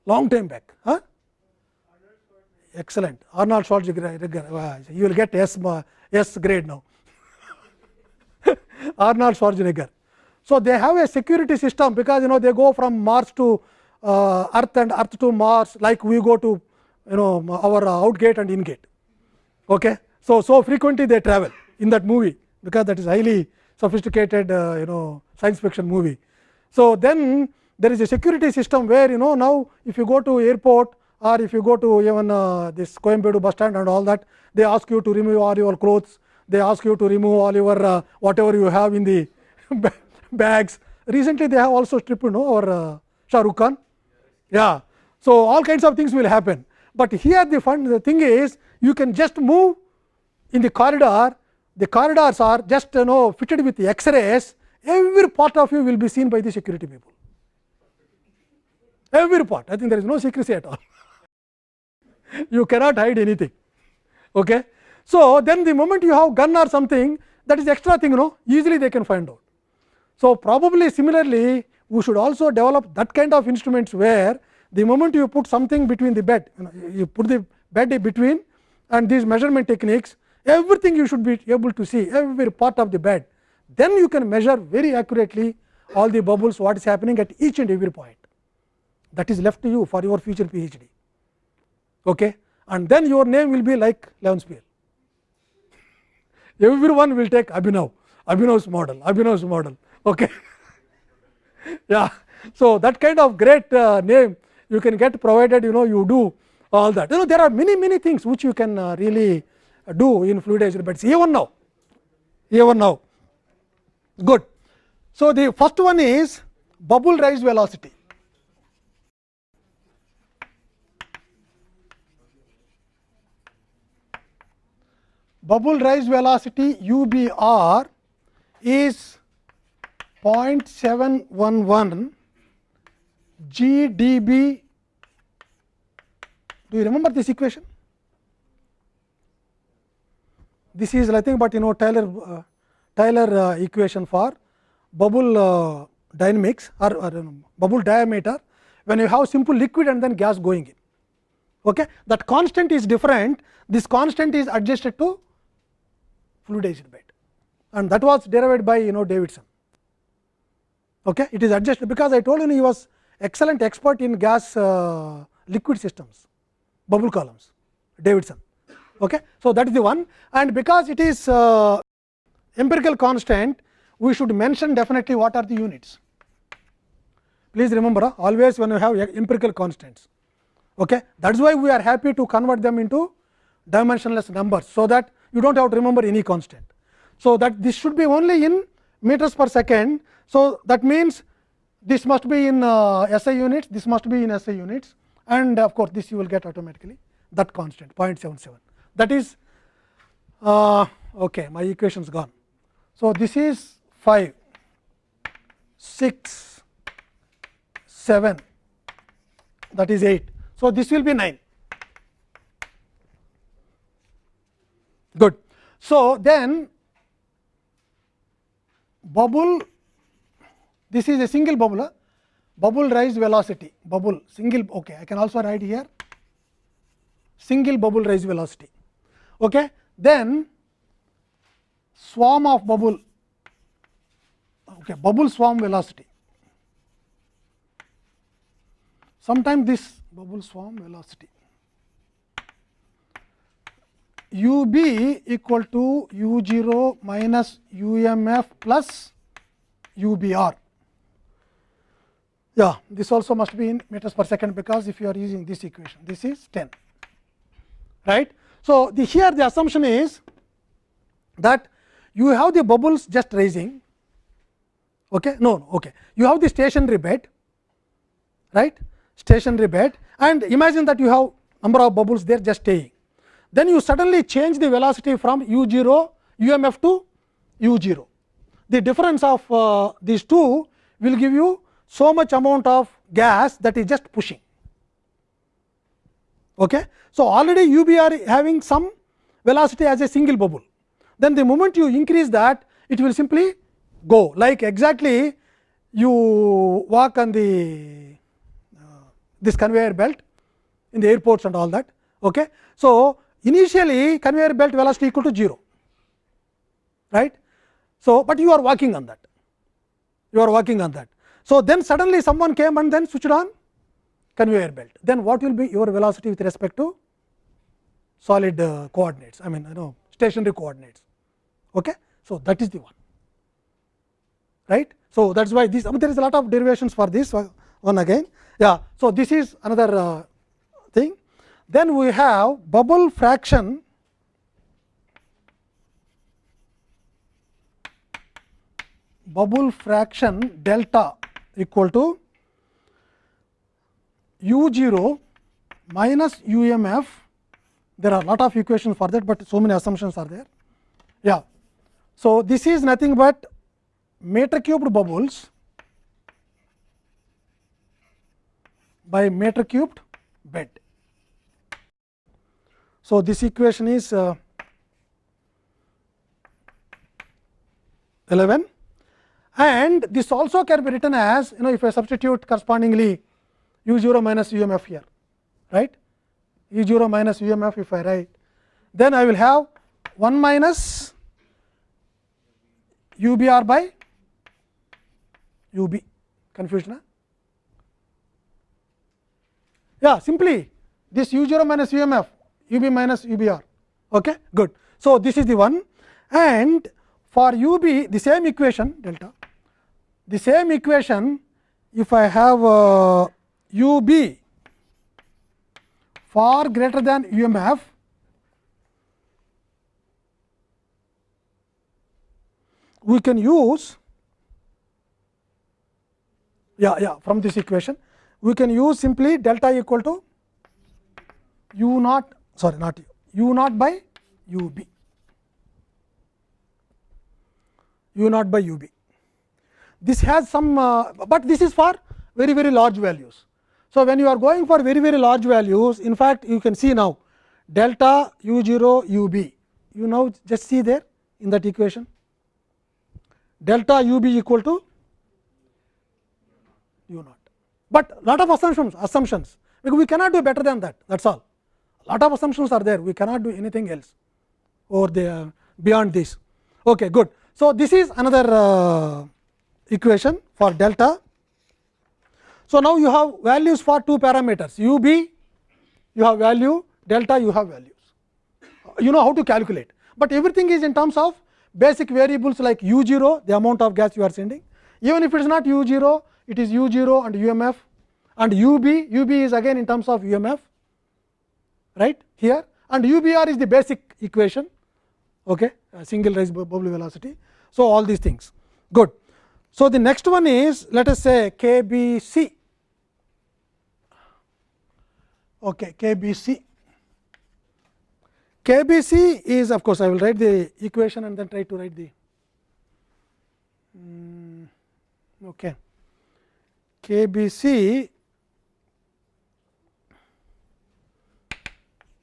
long time back. Huh? Excellent, Arnold Schwarzenegger, you will get S, S grade now. Arnold Schwarzenegger. So, they have a security system because you know they go from Mars to uh, Earth and Earth to Mars like we go to you know our out gate and in gate. Okay. So, so frequently they travel in that movie because that is highly sophisticated uh, you know science fiction movie. So, then there is a security system where you know now if you go to airport or if you go to even uh, this Coimbatore bus stand and all that they ask you to remove all your clothes, they ask you to remove all your uh, whatever you have in the bags. Recently they have also stripped you know our uh, Shah Rukh Khan. Yeah. So, all kinds of things will happen, but here the fun the thing is you can just move in the corridor, the corridors are just you know fitted with X-rays, every part of you will be seen by the security people. Every part, I think there is no secrecy at all. you cannot hide anything. Okay. So, then the moment you have gun or something that is extra thing you know easily they can find out. So, probably similarly we should also develop that kind of instruments where the moment you put something between the bed you, know, you put the bed between and these measurement techniques everything you should be able to see every part of the bed then you can measure very accurately all the bubbles what is happening at each and every point. That is left to you for your future PhD okay? And then your name will be like Leon Levenspiel everyone will take Abhinav Abhinav's model Abhinav's model okay yeah so that kind of great uh, name you can get provided you know you do all that you know there are many many things which you can uh, really do in fluidized beds even now even now good so the first one is bubble rise velocity bubble rise velocity u b r is 0.711 b Do you remember this equation? This is nothing but you know Taylor uh, Taylor uh, equation for bubble uh, dynamics or, or um, bubble diameter when you have simple liquid and then gas going in. Okay? That constant is different. This constant is adjusted to fluidized bed, and that was derived by you know Davidson. Okay? It is adjusted because i told you he was excellent expert in gas uh, liquid systems bubble columns davidson. Okay? So that is the one. And because it is uh, empirical constant we should mention definitely what are the units. Please remember uh, always when you have empirical constants. Okay? That is why we are happy to convert them into dimensionless numbers so that you do not have to remember any constant so that this should be only in meters per second so, that means this must be in uh, SI units, this must be in SI units and of course, this you will get automatically that constant 0.77 that is uh, okay my equation is gone. So, this is 5 6 7 that is 8. So, this will be 9 good. So, then bubble this is a single bubble, bubble rise velocity, bubble single. Okay, I can also write here single bubble rise velocity. Okay. Then swarm of bubble, okay, bubble swarm velocity. Sometimes this bubble swarm velocity u b equal to u 0 minus u m f plus u b r. Yeah, this also must be in meters per second because if you are using this equation, this is 10, right. So, the here the assumption is that you have the bubbles just rising, okay? no, no okay. you have the stationary bed, right, stationary bed and imagine that you have number of bubbles there just staying. Then you suddenly change the velocity from u 0 umf to u 0. The difference of uh, these two will give you so much amount of gas that is just pushing Okay. So, already you be are having some velocity as a single bubble. Then the moment you increase that it will simply go like exactly you walk on the uh, this conveyor belt in the airports and all that. Okay. So, initially conveyor belt velocity equal to 0 right. So, but you are working on that you are working on that. So, then suddenly someone came and then switched on conveyor belt then what will be your velocity with respect to solid uh, coordinates I mean you know stationary coordinates. Okay. So, that is the one right. So, that is why this there is a lot of derivations for this one again yeah. So, this is another uh, thing then we have bubble fraction bubble fraction delta equal to u 0 minus u m f there are lot of equations for that, but so many assumptions are there. Yeah. So, this is nothing but meter cubed bubbles by meter cubed bed. So, this equation is uh, 11 and this also can be written as you know if I substitute correspondingly u 0 minus u m f here right? u 0 minus u m f if I write then I will have 1 minus u b r by u b. Confusion. Yeah, simply this u 0 minus u m f u b minus u b r. Okay, good. So, this is the one and for u b the same equation delta the same equation if I have uh, u b far greater than u m f we can use yeah yeah from this equation we can use simply delta equal to u naught sorry not u u naught by u b. U naught by u b. This has some uh, but this is for very very large values. So when you are going for very very large values in fact you can see now delta u 0 u b. You now just see there in that equation. Delta u b equal to u naught but lot of assumptions assumptions. Because we cannot do better than that. That is all lot of assumptions are there. We cannot do anything else over there beyond this. Okay good. So this is another uh, equation for delta. So, now you have values for two parameters. U b you have value. Delta you have values. You know how to calculate, but everything is in terms of basic variables like u 0 the amount of gas you are sending. Even if it is not u 0 it is u 0 and u m f. And u b u b is again in terms of u m f right here and u b r is the basic equation okay single rise bubble velocity. So, all these things good. So, the next one is let us say k b c okay, k b c. K B C is of course, I will write the equation and then try to write the um, okay. K B C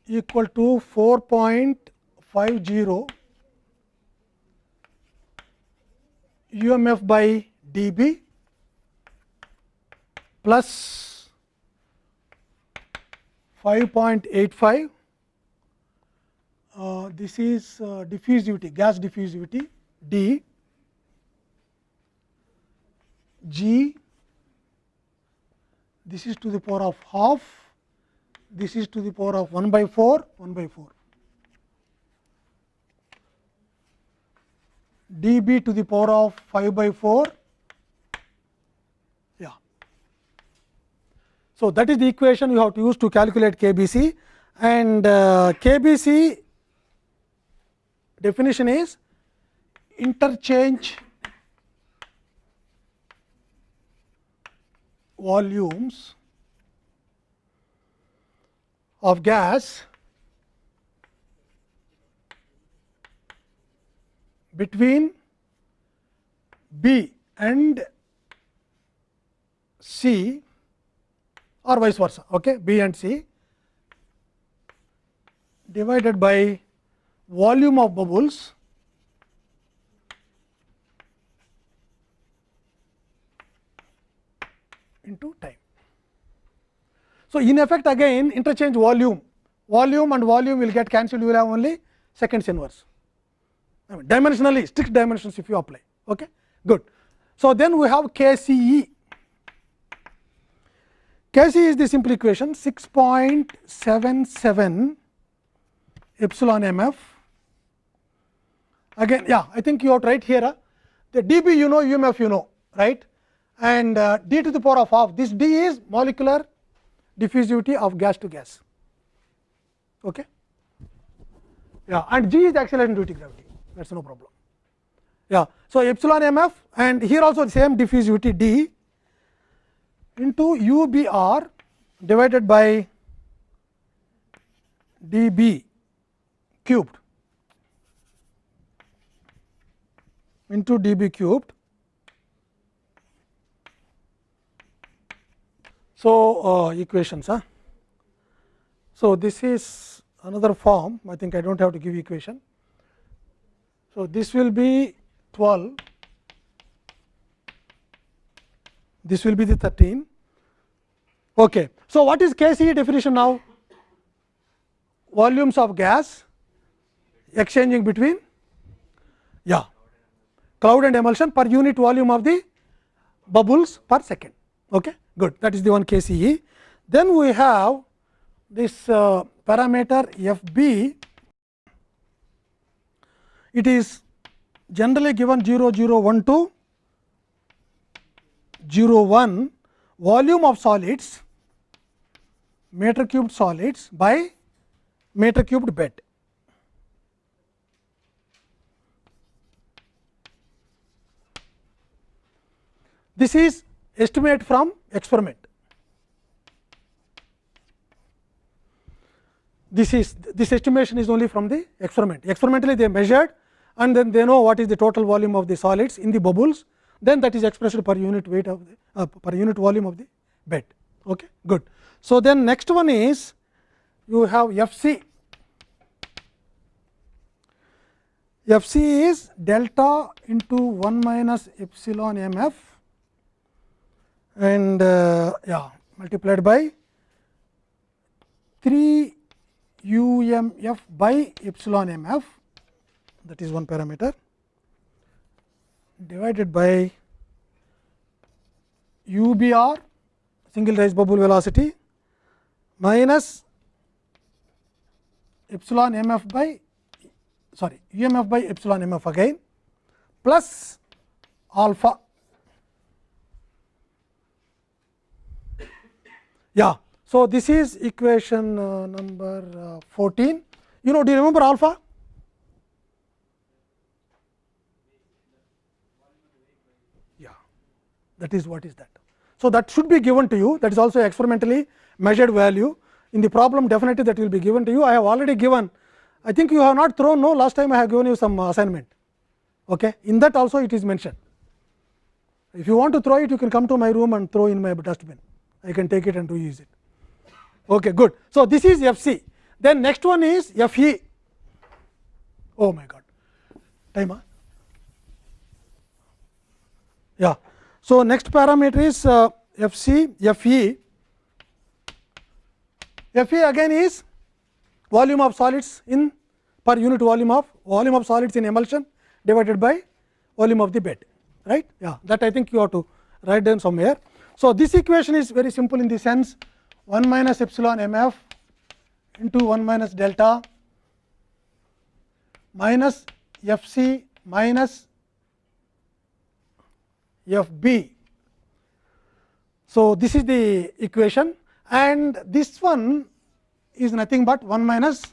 equal to 4.50 UMF by dB plus 5.85 uh, this is uh, diffusivity gas diffusivity d g this is to the power of half this is to the power of 1 by 4 1 by 4 d b to the power of 5 by 4 yeah. So, that is the equation you have to use to calculate K B C. And uh, K B C definition is interchange volumes of gas between B and C or vice versa, okay, B and C divided by volume of bubbles into time. So, in effect again interchange volume, volume and volume will get cancelled, you will have only seconds inverse. I mean dimensionally strict dimensions if you apply. Okay? Good. So, then we have K C E. K C is the simple equation 6.77 epsilon m f. Again, yeah, I think you have write here the dB you know, UMF you know, right? And uh, d to the power of half. This d is molecular diffusivity of gas to gas. Okay? Yeah, and g is the acceleration due to gravity. That's no problem. Yeah. So, epsilon m f and here also the same diffusivity d into u b r divided by d b cubed into d b cubed. So, uh, equations. Huh? So, this is another form I think I do not have to give equation. So, this will be 12, this will be the 13. Okay. So, what is KCE definition now? Volumes of gas exchanging between yeah cloud and emulsion per unit volume of the bubbles per second. Okay, good. That is the one KCE. Then we have this uh, parameter f b. It is generally given 0 0 1 to 0 1 volume of solids meter cubed solids by meter cubed bed. This is estimate from experiment. This is this estimation is only from the experiment. Experimentally they measured and then they know what is the total volume of the solids in the bubbles, then that is expressed per unit weight of the uh, per unit volume of the bed. Okay, good. So, then next one is you have F c. F c is delta into 1 minus epsilon m f and uh, yeah multiplied by 3 u m f by epsilon m f that is one parameter divided by u b r single rise bubble velocity minus epsilon m f by sorry u m f by epsilon m f again plus alpha Yeah. So, this is equation uh, number uh, 14. You know, do you remember alpha? Yeah, that is what is that. So, that should be given to you that is also experimentally measured value in the problem definitely that will be given to you. I have already given I think you have not thrown no last time I have given you some assignment okay. in that also it is mentioned. If you want to throw it you can come to my room and throw in my dustbin. I can take it and reuse it. Okay, good. So, this is F c. Then next one is F e. Oh my God, time. Yeah. So, next parameter is uh, F c, F e. F e again is volume of solids in per unit volume of volume of solids in emulsion divided by volume of the bed right yeah that i think you have to write down somewhere so, this equation is very simple in the sense 1 minus epsilon m f into 1 minus delta minus f c minus f b. So, this is the equation and this one is nothing but 1 minus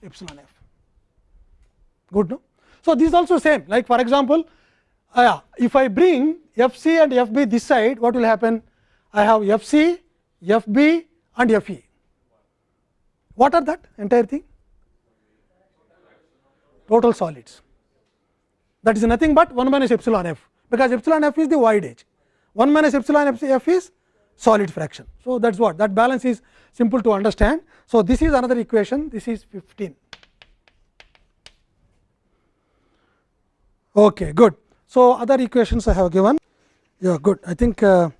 epsilon f good no. So, this is also same like for example, uh, if I bring f c and f b this side what will happen? I have f c, f b and f e. What are that entire thing? Total solids. That is nothing but 1 minus epsilon f, because epsilon f is the voidage. 1 minus epsilon f is solid fraction. So, that is what that balance is simple to understand. So, this is another equation this is 15. Okay, good. So, other equations I have given. Yeah good. I think. Uh,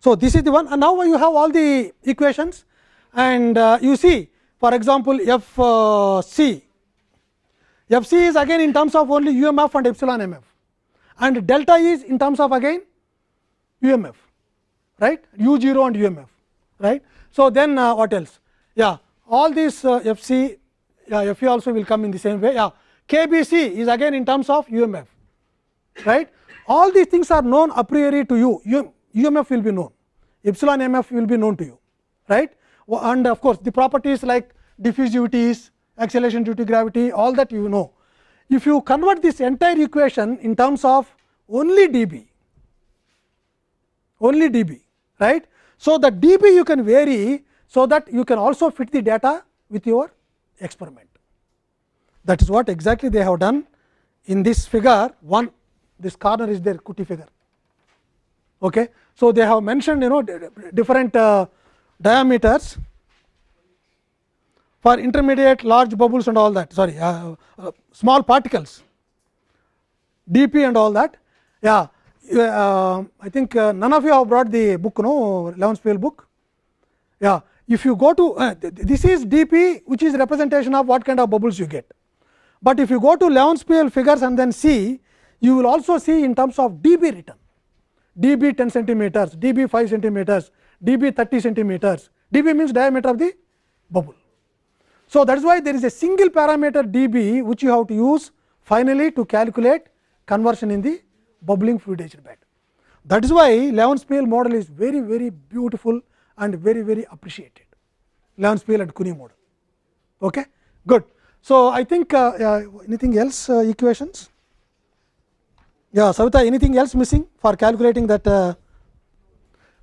so, this is the one. And now you have all the equations. And uh, you see for example, F uh, C. F c is again in terms of only UMF and epsilon MF and delta is in terms of again UMF right? U 0 and UMF right. So, then uh, what else? Yeah all these uh, F c yeah, F e also will come in the same way. Yeah K B C is again in terms of UMF right all these things are known a priori to you UMF will be known epsilon MF will be known to you right and of course, the properties like diffusivities acceleration due to gravity all that you know. If you convert this entire equation in terms of only dB, only dB right. So, the dB you can vary, so that you can also fit the data with your experiment. That is what exactly they have done in this figure one this corner is their Kuti figure. Okay. So, they have mentioned you know different uh, diameters for intermediate large bubbles and all that sorry uh, uh, small particles dp and all that yeah uh, i think uh, none of you have brought the book no Leonspiehl book yeah if you go to uh, this is dp which is representation of what kind of bubbles you get but if you go to Leonspiehl figures and then see you will also see in terms of db written db 10 centimeters db 5 centimeters db 30 centimeters db means diameter of the bubble so, that is why there is a single parameter dB which you have to use finally to calculate conversion in the bubbling fluidized bed. That is why Leonspiehl model is very very beautiful and very very appreciated Leonspiehl and Cuny model. Okay? Good. So, I think uh, uh, anything else uh, equations? Yeah, Savita, anything else missing for calculating that? Uh,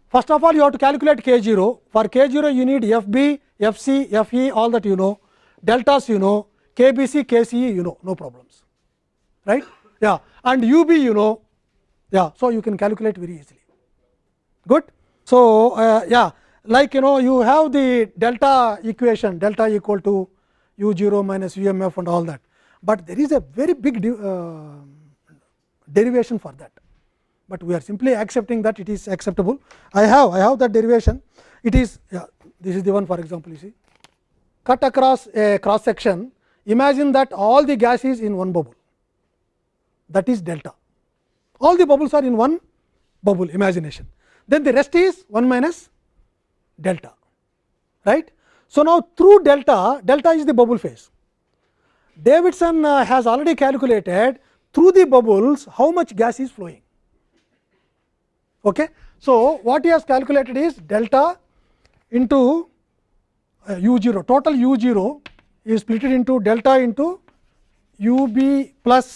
first of all, you have to calculate k 0. For k 0, you need f b F c, F e all that you know, deltas you know, K B C, K C E you know, no problems, right? Yeah, and U B you know, yeah, so you can calculate very easily. Good. So, uh, yeah, like you know, you have the delta equation, delta equal to U 0 minus U m f and all that, but there is a very big uh, derivation for that, but we are simply accepting that it is acceptable. I have, I have that derivation, it is yeah, this is the one for example, you see cut across a cross section imagine that all the gas is in one bubble that is delta all the bubbles are in one bubble imagination then the rest is 1 minus delta right. So, now through delta delta is the bubble phase Davidson uh, has already calculated through the bubbles how much gas is flowing. Okay. So, what he has calculated is delta into uh, u 0 total u 0 is split into delta into u b plus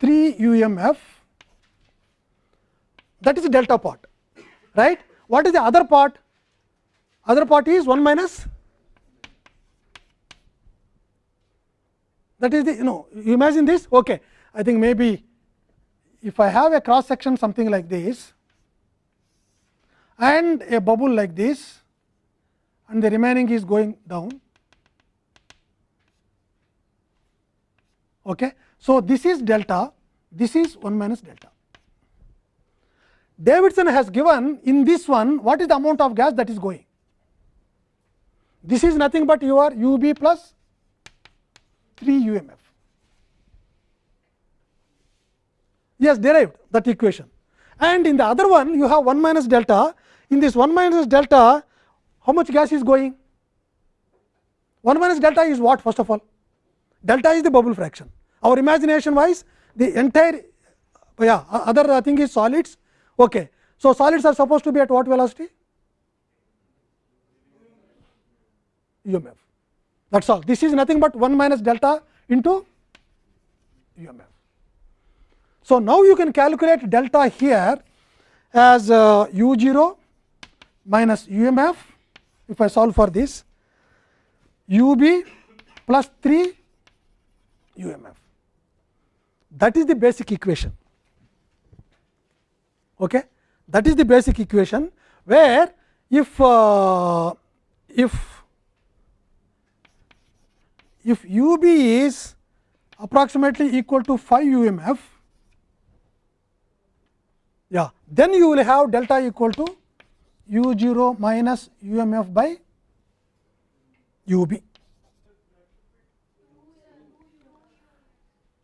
3 u m f that is the delta part right. What is the other part? Other part is 1 minus that is the you know you imagine this okay. I think maybe if I have a cross section something like this and a bubble like this and the remaining is going down. Okay. So, this is delta, this is 1 minus delta. Davidson has given in this one what is the amount of gas that is going. This is nothing but your u b plus 3 umf. Yes, derived that equation. And in the other one you have 1 minus delta in this 1 minus delta, how much gas is going? 1 minus delta is what first of all? Delta is the bubble fraction. Our imagination wise, the entire yeah, other thing is solids. Okay. So, solids are supposed to be at what velocity? UMF. That is all. This is nothing but 1 minus delta into UMF. So, now you can calculate delta here as uh, u 0 minus UMF if I solve for this UB plus 3 UMF. That is the basic equation. Okay? That is the basic equation where if uh, if if u b is approximately equal to 5 UMF, yeah, then you will have delta equal to u 0 minus UMF by u b.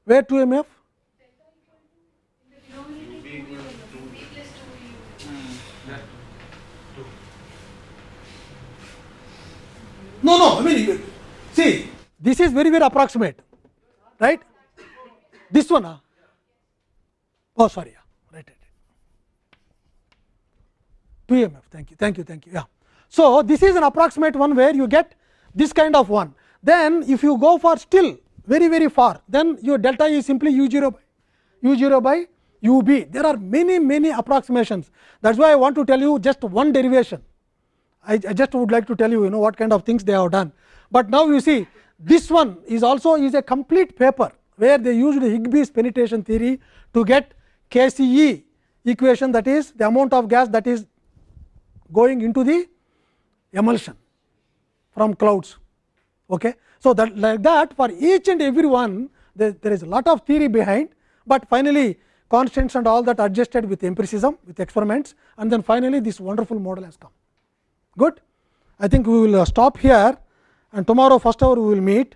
Where 2 MF? No, no, I mean, see, this is very, very approximate, right? This one, huh? oh, sorry, yeah, right, right, right. 2 MF, thank you, thank you, thank you, yeah. So, this is an approximate one where you get this kind of one. Then, if you go for still very, very far, then your delta is simply u 0 by u 0 by u b. There are many, many approximations. That is why I want to tell you just one derivation I, I just would like to tell you, you know what kind of things they have done. But now you see this one is also is a complete paper where they used higbys penetration theory to get KCE equation that is the amount of gas that is going into the emulsion from clouds. Okay. So, that like that for each and every one there, there is a lot of theory behind, but finally constants and all that adjusted with empiricism with experiments and then finally this wonderful model has come good. I think we will stop here and tomorrow first hour we will meet